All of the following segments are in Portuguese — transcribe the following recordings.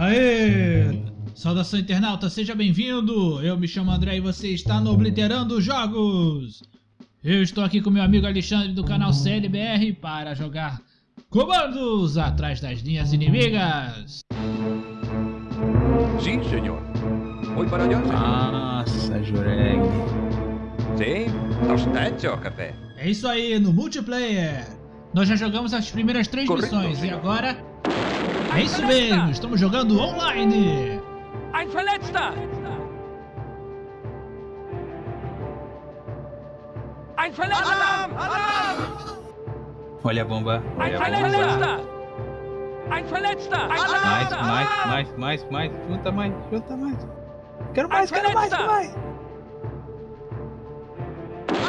Aê! Saudação internauta, seja bem-vindo! Eu me chamo André e você está no Obliterando Jogos! Eu estou aqui com meu amigo Alexandre do canal CLBR para jogar comandos atrás das linhas inimigas! Sim, senhor. Voy para allá, senhor. Nossa, Jureg. Sim, está hecho, café. É isso aí, no multiplayer! Nós já jogamos as primeiras três Correto, missões e senhor. agora... É isso mesmo, estamos jogando online! Ein Verletzter! Ein Verletzter! Alarm! Alarm! Olha a bomba. Ein Olha a bomba. Verletzter! Ein Verletzter! Ein Mais, Verletzter! mais, Alarm! mais, mais, mais. Junta mais, junta mais. Quero mais, quero mais, quero mais.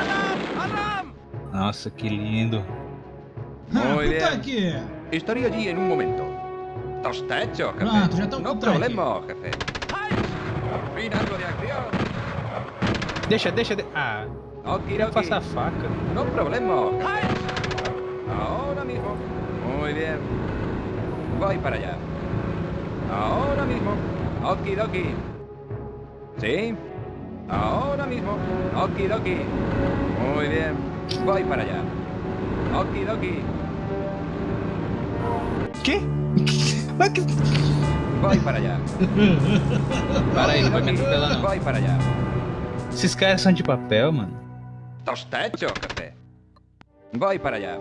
Alarm! Alarm! Nossa, que lindo. Ah, Muy puta aqui! Estaré allí en un momento. Está hecho, jefe. Já estão No problema, jefe. Por fin algo de acción. Deixa, deixa, de... Ah, Oki, faca. No problema, jefe. Ahora mismo. Muy bien. Voy para allá. Ahora mismo. Okidoki. ¿Sí? Ahora mismo. Okidoki. Muy bien. Voy para allá. Okidoki. Que? Mas que... Voy para allá. Para aí, não vai me atropelar não. Voy para allá. Esses caras são de papel, mano. Está hecho, jefe. Voy para allá.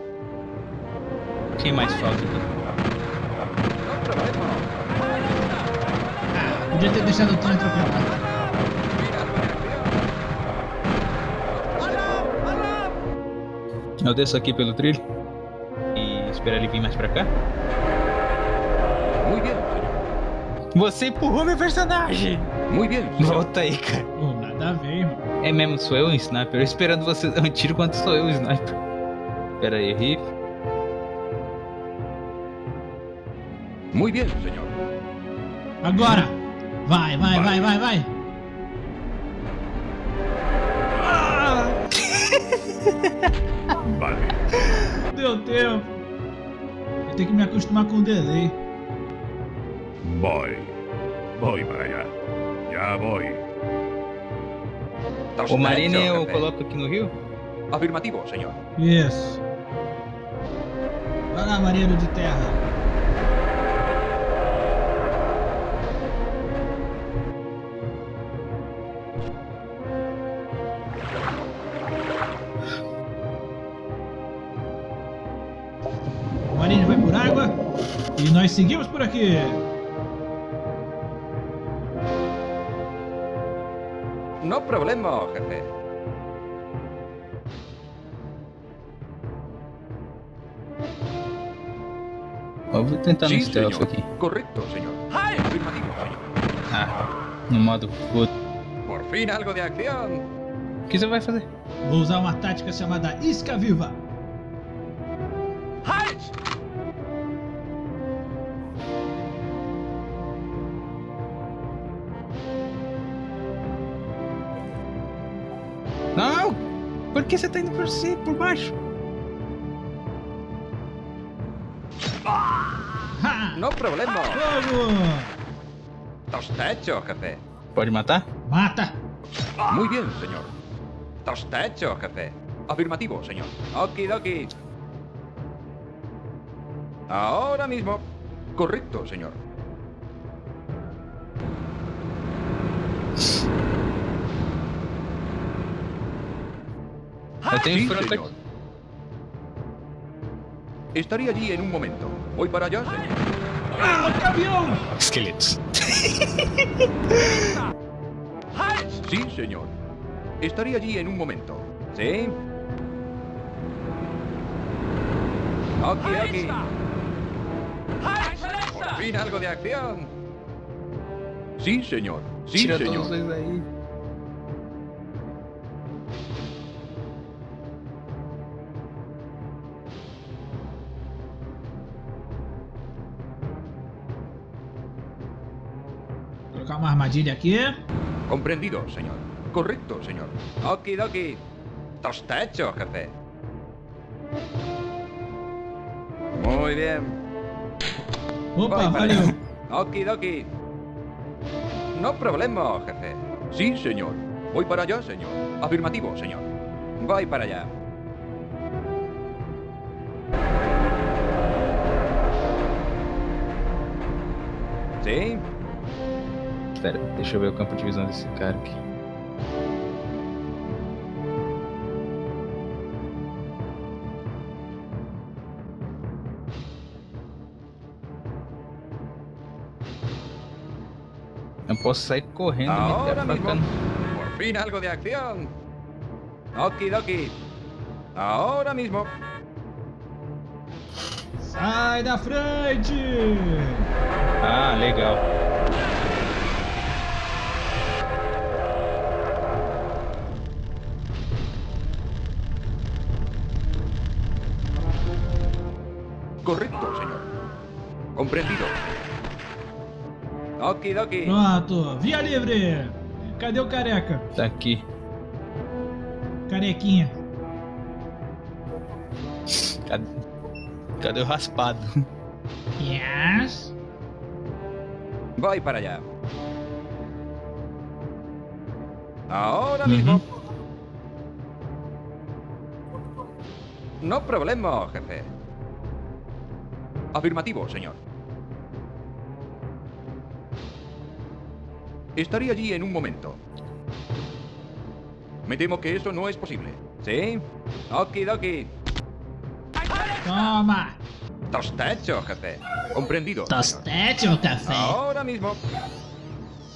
Quem mais falta aqui? Problema. Ah, podia ter deixado o trem atropelar. Eu desço aqui pelo trilho. E esperar ele vir mais pra cá. Muy bien, señor. Você empurrou meu personagem! Muy bien, señor. Volta aí, cara. Pô, nada a ver, irmão. É mesmo, sou eu o sniper. Eu esperando você dar um tiro quando sou eu o sniper. Pera aí, Riff. Muy bien, señor. Agora! Vai, vai, vai, vai, vai! Ah! Vale. Deu tempo! Eu tenho que me acostumar com o delay. Voy. Voy para allá. Ya voy. O Marine eu coloco aqui no rio? Afirmativo, señor. Isso. Vai lá, marinheiro de terra. O marinho vai por água e nós seguimos por aqui. Problema, jefe. Ó, vou tentar no Sí, stealth señor. aqui. Afirmativo, señor. Ah, no modo foda. Por fin algo de acción. O que você vai fazer? Vou usar uma tática chamada Isca Viva. Não! Por que você tá indo por cima, por baixo? Ha! No problema. Fogo! Está hecho, jefe. Pode matar? Mata! Muy bien, señor. Está hecho, jefe. Afirmativo, señor. Okidoki. Ahora mismo. Correcto, señor. Tenho Sí, señor. Estaré allí en un momento. Voy para allá, señor. Ah! Esqueletos. Halt! Sí, señor. Estaré allí en un momento. ¿Sí? Verletzter! Halt! Por fin algo de acción. Sí, señor. Sí, señor. Uma armadilha aqui. Comprendido, señor. Correcto, señor. Okidoki. Está hecho, jefe. Muy bien. Opa, valeu. Okidoki. No problema, jefe. Sí, señor. Voy para allá, señor. Afirmativo, señor. Voy para allá. Sim? Espera, deixa eu ver o campo de visão desse cara aqui. Eu posso sair correndo e meter Ahora a mismo. faca no... Por fin algo de acción. Okidoki. Ahora mismo. Sai da frente! Ah, legal. Okidoki. Pronto, via livre! Cadê o careca? Tá aqui. Carequinha. Cadê, Cadê o raspado? Yes. Voy para allá. Ahora mismo. No problema, jefe. Afirmativo, señor. Estaré allí en un momento. Me temo que eso no es posible. ¿Sí? Okidoki. Toma! Hecho, jefe. Comprendido. ou café? Ahora mismo.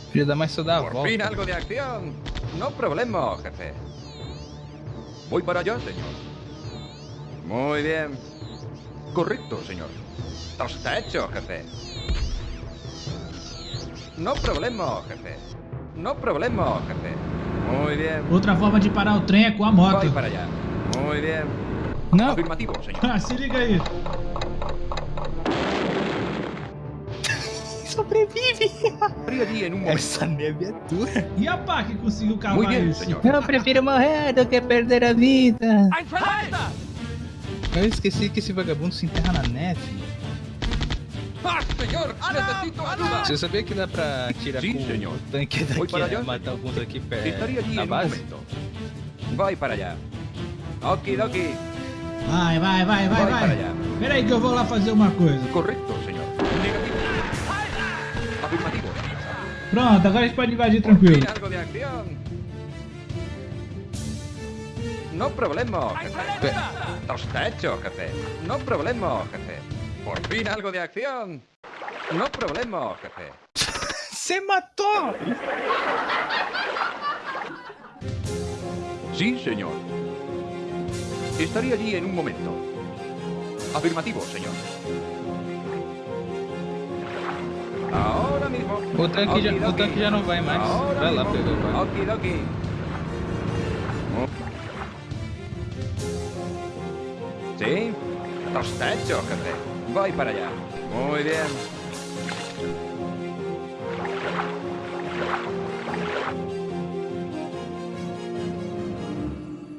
Podia dar mais Por volta. fin algo de acción. No problema, jefe. Voy para allá, señor. Muy bien. Correcto, señor. Hecho, jefe. No problema, jefe. No problema, jefe. Muy bien. Outra forma de parar o trem é com a moto. Voy para allá. Muy bien. Não, Afirmativo, señor. Ah, se liga aí. sobrevive. Essa neve é dura. E a pá que conseguiu Muy cavar bien, isso? Eu prefiro morrer do que perder a vida. Eu esqueci que esse vagabundo se enterra na neve. Você sabia que dá pra atirar Sim, com senhor. o tanque daqui para e allá, matar senhor. alguns aqui perto na base? momento. Voy para allá. Okidoki. Vai, vai, vai, vai, Vai para vai. allá. Pera aí que eu vou lá fazer uma coisa. Negativo. Afirmativo. Pronto, agora a gente pode invadir tranquilo. No problema, jefe. Está hecho, jefe. No problema, jefe. Por fin algo de acción. No problema, jefe. Você matou! Sí, señor. Estaré allí en un momento. Afirmativo, señor. Ahora mismo. O tanque, já, o Okidoki. tanque já não vai mais. Ahora Vai lá mismo. pegar. vai. Okidoki. Mu- Sí, está hecho, jefe. Voy para allá. Muy bien.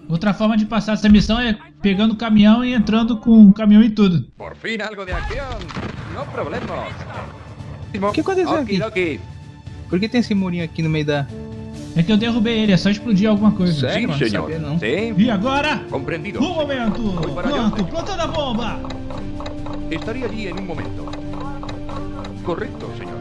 Outra forma de passar essa missão é pegando o caminhão e entrando com o caminhão e tudo. Por fin algo de acción. No problema. O que aconteceu aqui? Por que tem esse murinho aqui no meio da. É que eu derrubei ele, é só explodir alguma coisa. Não señor. sabia, não. Sí, E agora? comprendido. Um momento! Pronto, plantando a bomba! Estaría allí en un momento. Correcto, señor.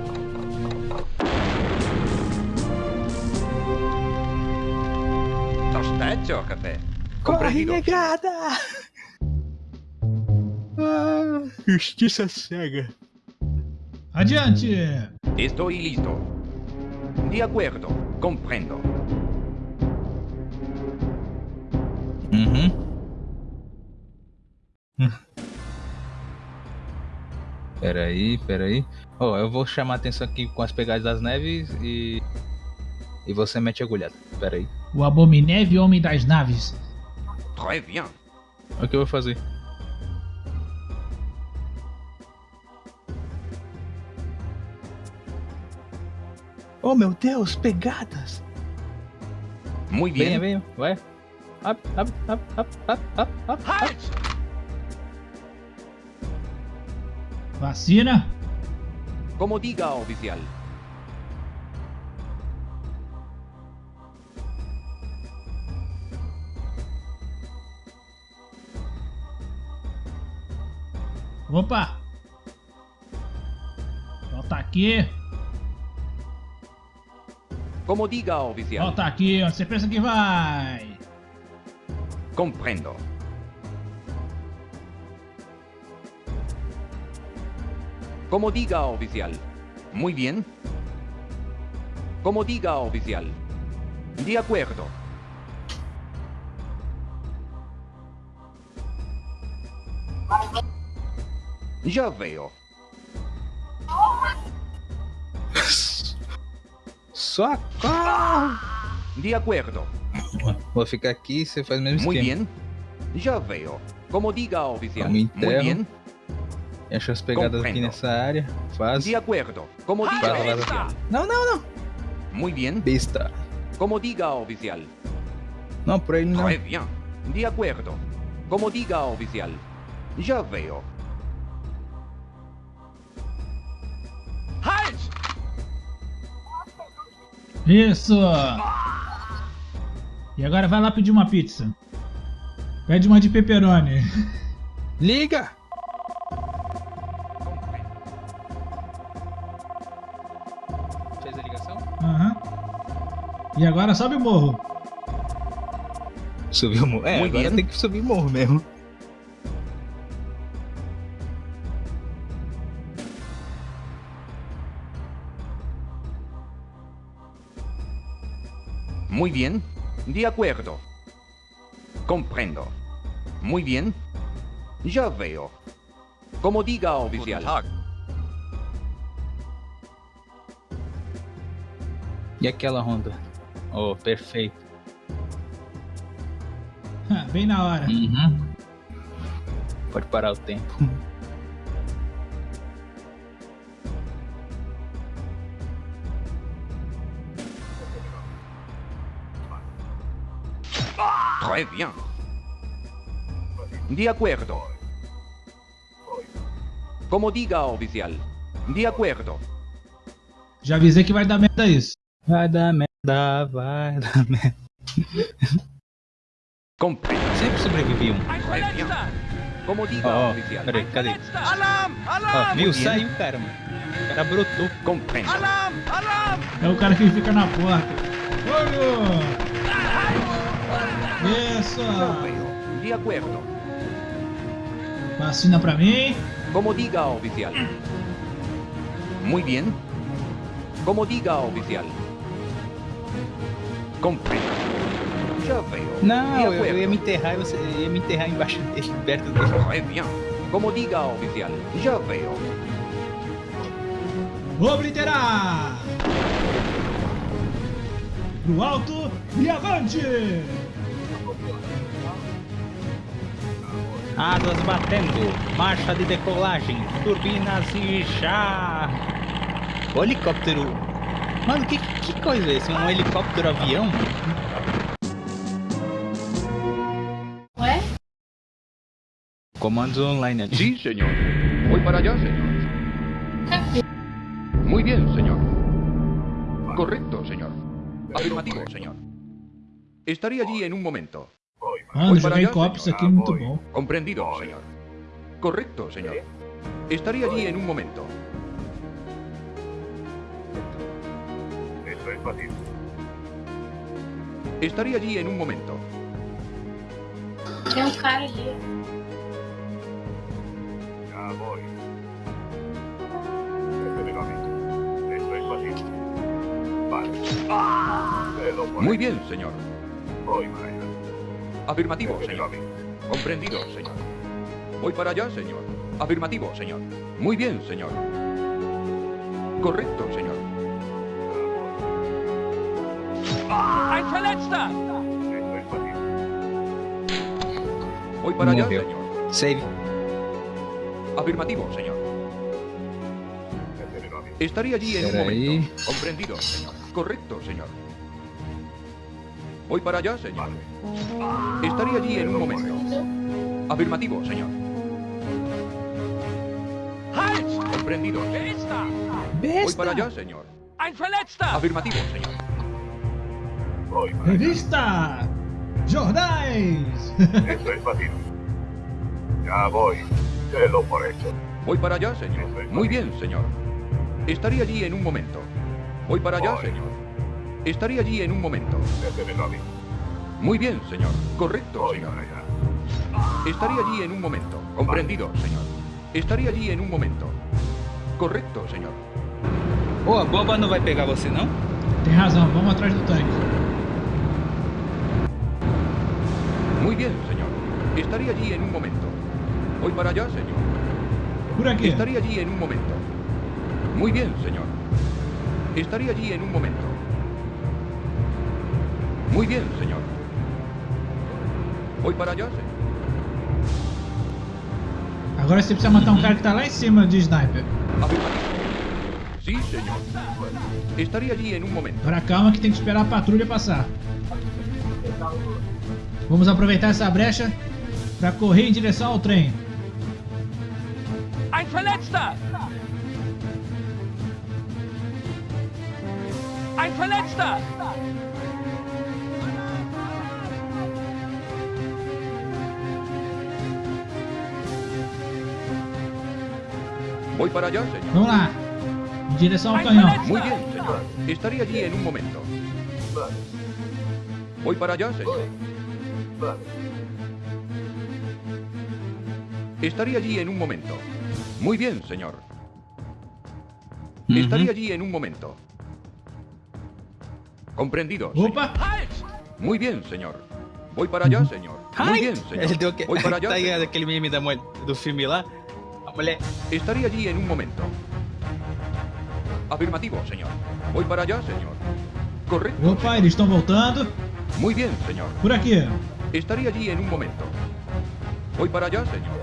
Está hecho, jefe. Comprendido. negada! Ah, justiça cega. Adiante! Estoy listo. De acuerdo, comprendo. Uhum. Peraí, peraí. Ó, eu vou chamar a atenção aqui com as pegadas das neves e. E você mete a agulhada. Peraí. O Abomineve Homem das Naves. Très bien. O que eu vou fazer? Oh meu Deus, pegadas! Muy Venha, bien. venha, vai. Up, up, up, up, up, up, up. Halt! Vacina. Como diga, oficial. Opa! Volta aqui. Como diga, oficial. Volta aqui, onde você pensa que vai? Comprendo. Como diga, oficial. Muy bien. Como diga, oficial. De acuerdo. Ya veo. Socorro! De acuerdo. Vou ficar aqui você faz o mesmo Muy esquema. bien. Ya veo. Como diga, oficial. Muy interno. bien. Enche as pegadas aqui Compreendo. nessa área. Faz. De acuerdo. Como diga, oficial. Não, não, não. Muy bien. Besta. Como diga, oficial. Não, por ele não. Très bien. De acuerdo. Como diga, oficial. Ya veo. Halt! Isso! E agora vai lá pedir uma pizza. Pede uma de pepperoni. Liga! E agora sobe o morro. Subiu o morro. É, Muito agora tem que subir o morro mesmo. Muy bien. De acuerdo. Comprendo. Muy bien. Ya veo. Como diga, oficial. E aquela Honda? Oh, perfeito. Bem na hora. Uhum. Pode parar o tempo. Très bien. De acuerdo. Como diga, oficial. De acuerdo. Já avisei que vai dar merda isso. Vai dar merda, vai dar merda. Comprendo. Sempre sobrevivi um. Como diga, ó, oficial. peraí, cadê? Alarm! Alarm! viu? Muito bem. Saiu o cara, mano. O cara brotou. Comprendo. Alarm! Alarm! É o cara que fica na porta. Olho! Isso! De acuerdo. Vacina pra mim. Como diga, oficial. Muy bien. Como diga, oficial. Comprendo. Ya veo. Não, eu, eu ia me enterrar e você ia me enterrar embaixo dele, perto dele. Très bien. Como diga, oficial. Ya veo. Obliterar! Pro alto e avante! Asas batendo, marcha de decolagem, turbinas e já. O helicóptero. Mano, que, que coisa é esse? Um helicóptero avião? Ué? Comandos online ali. Sí, señor. Voy para allá, señor. Cadê? Muy bien, señor. Correcto, señor. Afirmativo, señor. Estaría allí en un momento. Mano, para jogar em allá, copos senhor. aqui é muito bom. Comprendido, señor. Correcto, señor. Estaría allí en un momento. Fácil. Estaría allí en un momento. Tem um cara ali. Ya voy. Mí. Eso es fácil. Vale. Muy bien, señor. Voy para allá. Afirmativo, a señor. mí. Comprendido, señor. Voy para allá, señor. Afirmativo, señor. Muy bien, señor. Correcto, señor. Ein Verletzter! Voy para allá, señor. Save. Afirmativo, señor. Estaría allí en un momento. Comprendido, señor. Correcto, señor. Voy para allá, señor. Estaría allí en un momento. Afirmativo, señor. Halt! Comprendido. Voy para allá, señor. Ein Verletzter! Afirmativo, señor. Voy para. Revista Jornais. Eso es fácil. Ya voy. Telo por hecho. Voy para allá, señor. Muy bien, señor. Estaré allí en un momento. Voy para allá, Voy. señor. Estaré allí en un momento. Déjemelo a mí. Muy bien, señor. Correcto, Voy señor. para allá. Estaré allí en un momento. Comprendido, señor. Estaré allí en un momento. Correcto, señor. Ô, a bomba não vai pegar você, não? Tem razão, vamos atrás do tanque. Muy bien, señor. Estaré allí en un momento. Voy para allá, señor. Por aqui. Estaré allí en un momento. Muy bien, señor. Estaré allí en un momento. Muy bien, señor. Voy para allá, señor. Agora você precisa matar um cara que tá lá em cima de sniper. Sí, señor. Estaré allí en un momento. Agora calma que tem que esperar a patrulha passar. Vamos aproveitar essa brecha para correr em direção ao trem. Ein Verletzter! Ein Verletzter! Voy para allá, señor. Vamos lá. Em direção ao canhão. Muy bien, señor. Estaré allí en un momento. Voy para allá, señor. Vale. Estaré allí en un momento. Muy bien, señor. Estaré allí en un momento. Comprendido. señor. Muy bien, señor. Voy para allá, señor. Muy bien, señor. Voy para allá. señor. Estaré allí en un momento. Afirmativo, señor. Voy para allá, señor. Correcto. Opa, eles estão voltando. Muy bien, señor. Por aqui. Estaré allí en un momento. Voy para allá, señor.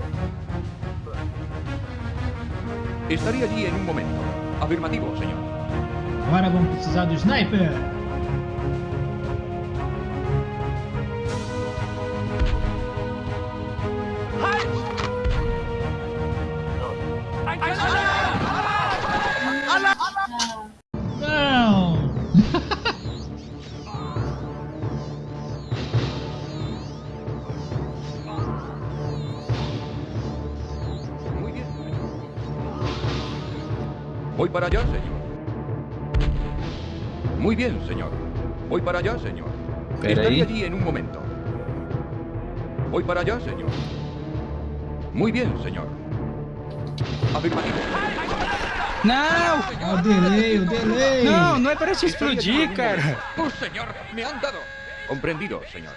Estaré allí en un momento. Afirmativo, señor. Agora vamos precisar do sniper. Bien, señor. Voy para allá, señor. Espera Estaré ahí. allí en un momento. Voy para allá, señor. Muy bien, señor. Afirmativo. Não! O delay, o delay. Não, não é para te explodir, cara. ¡Oh, señor! ¡Me han dado! Comprendido, señor.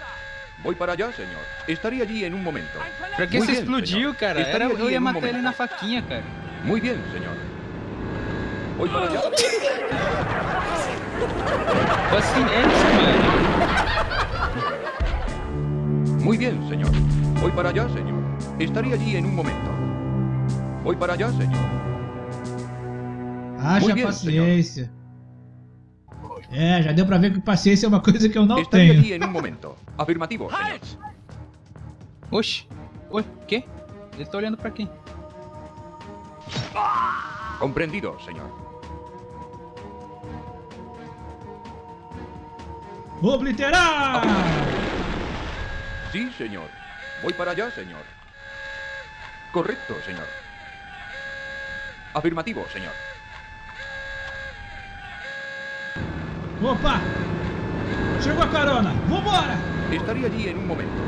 Voy para allá, señor. Estaré allí en un momento. Pra que Muy você bien, explodiu, señor. cara? Era, eu ia matar ele na faquinha, cara. Muy bien, señor. Voy para allá. Assim, é isso, mano. Muy bien, señor. Voy para allá, señor. Estaré allí en un momento. Voy para allá, señor. Haja Muy bien, paciência. É, já deu pra ver que paciência é uma coisa que eu não tenho. allí en un momento. Afirmativo. Halt! Oxi. Oi, quê? Ele tá olhando pra quem? Comprendido, señor. Obliterar! Sí, señor. Voy para allá, señor. Correcto, señor. Afirmativo, señor. Opa! Chegou a carona! Vambora! Estaré allí en un momento.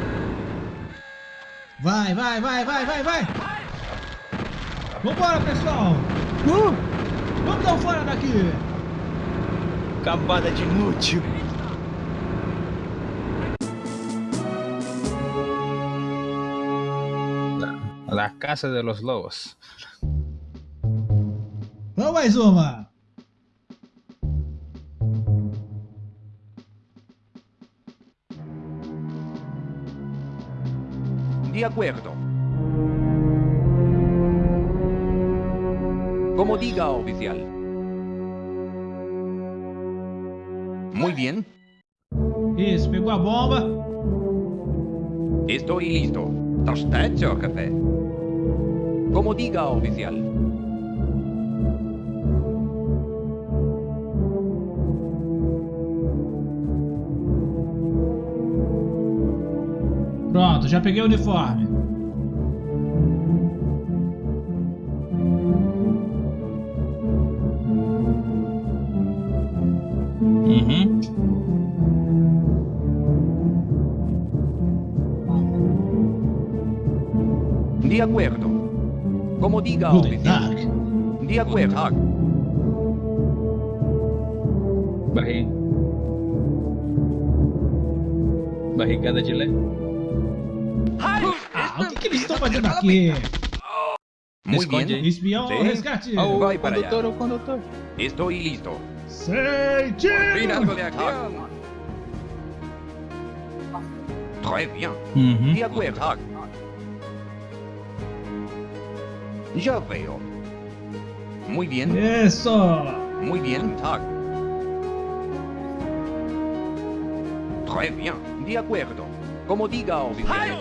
Vai, vai, vai, vai, vai, vai! Vambora, pessoal! Uh! Vamos dar um fora daqui! Cambada de inútil. La, Casa de los Lobos. Vamos mais uma! De acuerdo. Como diga, oficial. Muy bien. Isso, pegou a bomba. Estoy listo. Está hecho, jefe. Como diga, oficial. Pronto, já peguei o uniforme. Diga Guten oficial. Tag. De acuerdo. Barri... Barrigada de lé. Ah, o que, que eles estão fazendo aqui? Bien. aí. Espião Sim. resgate? Ó, o Vai para condutor, allá. o condutor. Estoy listo. Algo tiro! de acción. Très bien. Uhum. De acuerdo. Ya veo. Muy bien. Isso! Muy bien, Tag. Très bien, de acuerdo. Como diga oficial.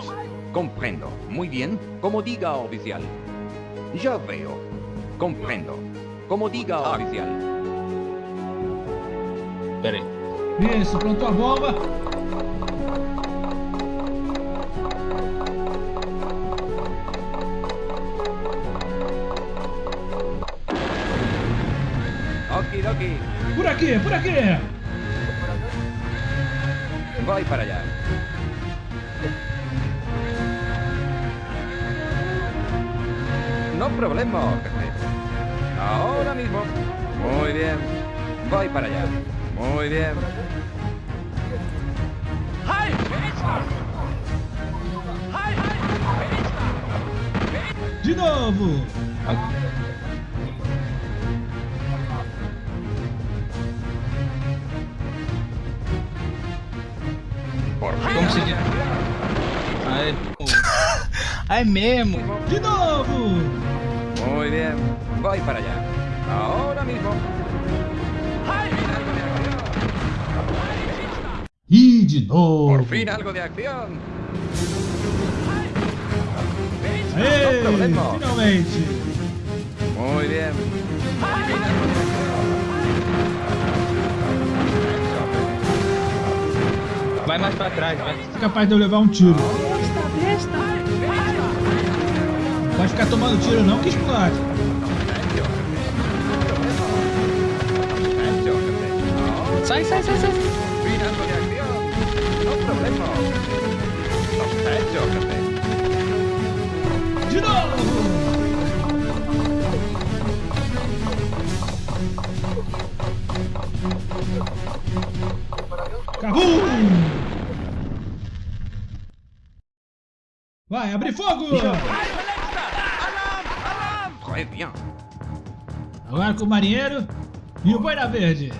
Comprendo. Muy bien, como diga oficial. Ya veo. Comprendo. Como diga oficial. Pera aí. Isso, plantou a bomba. Por aqui, por aqui! Voy para allá. No problema, jefe. Ahora mismo. Muy bien. Voy para allá. Muy bien. Halt! Halt! De novo! Como se diz? Ah, é mesmo. De novo! Muy bien. Voy para allá. Ahora mismo. E de novo! Por fin algo de acción. Aê, No problema. finalmente! Muy bien. Mais pra trás, vai. É capaz de eu levar um tiro. Pode ficar tomando tiro não que explode. Sai, sai, sai, sai. De novo! Cabum! Vai, abre fogo! Très bien. Agora com o marinheiro e o boina verde.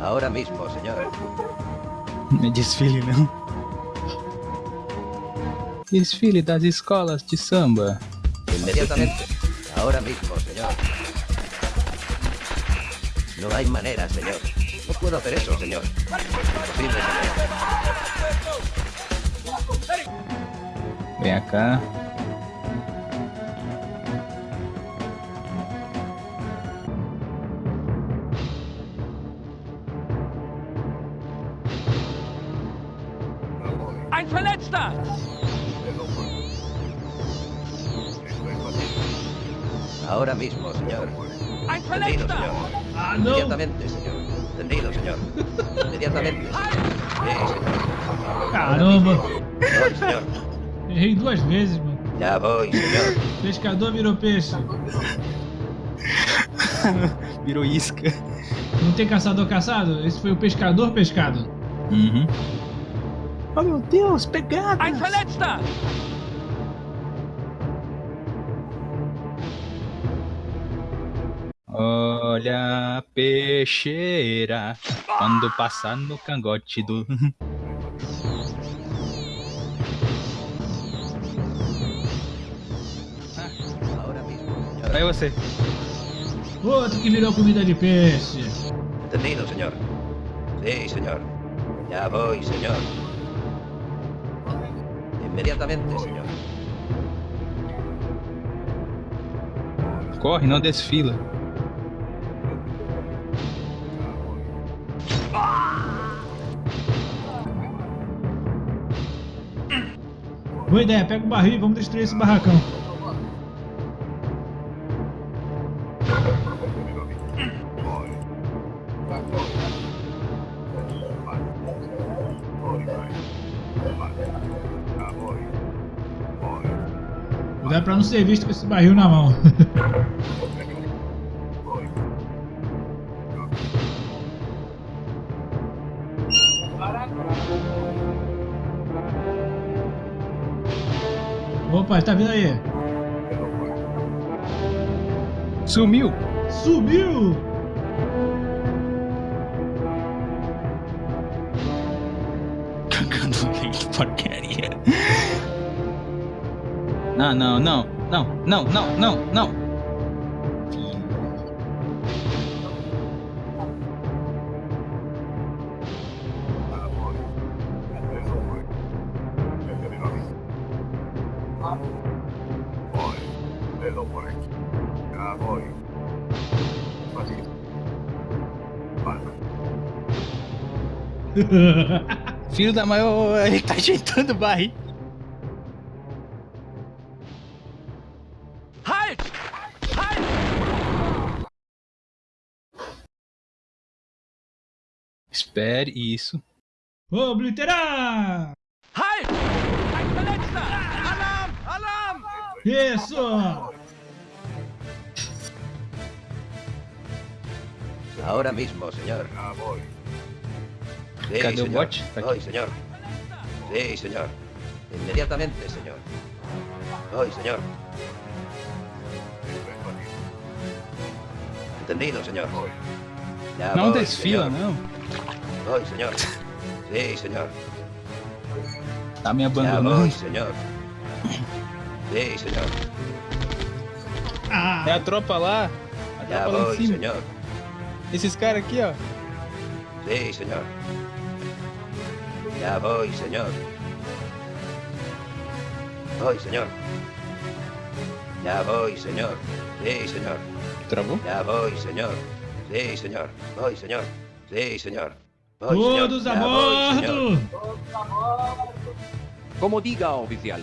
Ahora mismo, señor. Não é desfile, não. Desfile das escolas de samba. Inmediatamente. Ahora mismo, señor. No hay manera, señor. No puedo hacer eso, señor. Imposible, señor. Vem cá. Ein Verletzter! Ahora mismo, señor. Ein Entendido, Verletzter! señor. Ah, não! Inmediatamente, señor. Entendido, señor. Inmediatamente. Sí, señor. Caramba! Errei duas vezes, mano. Ya voy, señor. Pescador virou peixe. Virou isca. Não tem caçador caçado? Esse foi o pescador pescado. Uhum. Oh meu Deus, pegada! Ein Verletzter! Olha a peixeira quando passar no cangote do. Aí você. Outro que virou comida de peixe. Entendido, senhor. Sim, senhor. Já vou, senhor. Imediatamente, senhor. Corre, não desfila. Boa ideia, pega o barril e vamos destruir esse barracão. Pra não ser visto com esse barril na mão. Opa, tá vindo aí. Sumiu! Subiu! Não, não, não, não, não, não, não, não. Filho da ô, ele tá ajeitando o barril. Espere isso. Obliterar! Halt! Ein Verletzter! Alarm! Alarm! Isso! Ahora mismo, señor. Ya voy. Sí, Cadê o señor. bot? Tá Voy, aqui. señor. Sí, señor. Inmediatamente, señor. Voy, señor. Entendido, señor. Ya Não voy, desfila, señor. não. Voy, señor. Sí, señor. Tá me Ya voy, abandonando. señor. Sí, señor. É Ah! a tropa lá. A Ya tropa lá em voy, cima. señor. Esses caras aqui, ó. Sí, señor. Ya voy, señor. Voy, señor. Ya voy, señor. Sí, señor. Travou? Ya voy, señor. Sí, señor. Voy, señor. Sí, señor. Todos a bordo! Como diga, oficial.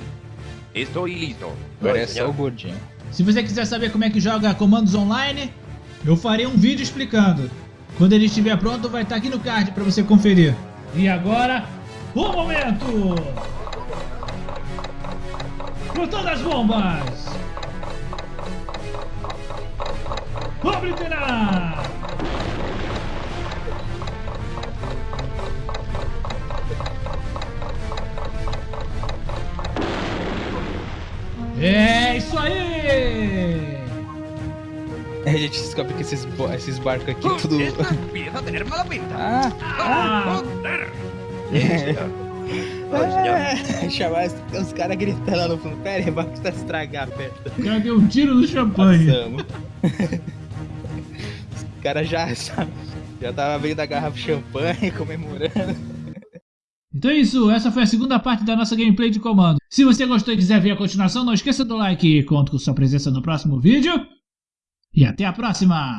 Estoy listo. Agora Voy, é só o gordinho. Se você quiser saber como é que joga comandos online, eu farei um vídeo explicando. Quando ele estiver pronto, vai estar aqui no card para você conferir. E agora, o momento! Com todas as bombas! Obliterar! Gente descobre que esses, esses barcos aqui, tudo. Ah! Ah, señor. É, chamar os, caras gritando lá no fundo. Pera aí, o barco está estragado, perto. o cara deu um tiro no champanhe. Os caras já, já tava abrindo a garrafa de champanhe, comemorando. Então é isso, essa foi a segunda parte da nossa gameplay de comando. Se você gostou e quiser ver a continuação, não esqueça do like e conto com sua presença no próximo vídeo. E até a próxima!